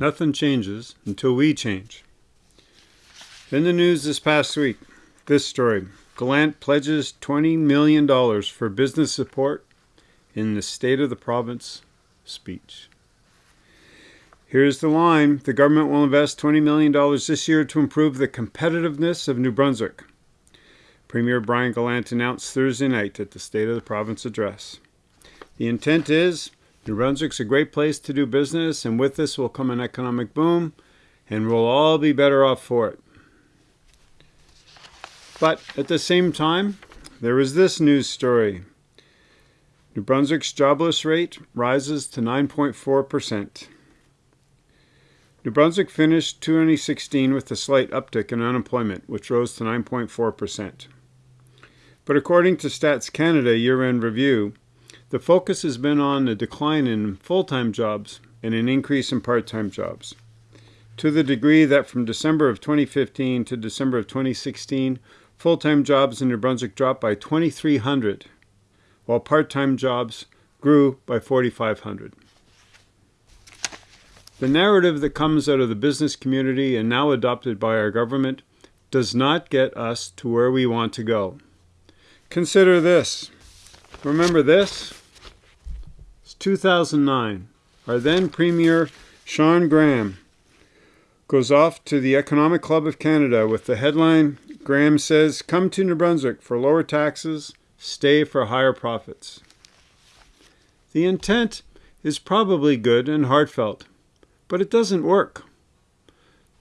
Nothing changes until we change. In the news this past week, this story Gallant pledges $20 million for business support in the State of the Province speech. Here's the line The government will invest $20 million this year to improve the competitiveness of New Brunswick. Premier Brian Gallant announced Thursday night at the State of the Province address. The intent is New Brunswick's a great place to do business, and with this will come an economic boom, and we'll all be better off for it. But at the same time, there is this news story. New Brunswick's jobless rate rises to 9.4%. New Brunswick finished 2016 with a slight uptick in unemployment, which rose to 9.4%. But according to Stats Canada year-end review, the focus has been on a decline in full-time jobs and an increase in part-time jobs. To the degree that from December of 2015 to December of 2016, full-time jobs in New Brunswick dropped by 2,300, while part-time jobs grew by 4,500. The narrative that comes out of the business community and now adopted by our government does not get us to where we want to go. Consider this. Remember this? It's 2009. Our then Premier Shawn Graham goes off to the Economic Club of Canada with the headline Graham says, Come to New Brunswick for lower taxes, stay for higher profits. The intent is probably good and heartfelt, but it doesn't work.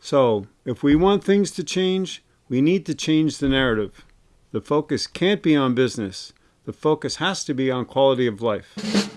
So, if we want things to change, we need to change the narrative. The focus can't be on business. The focus has to be on quality of life.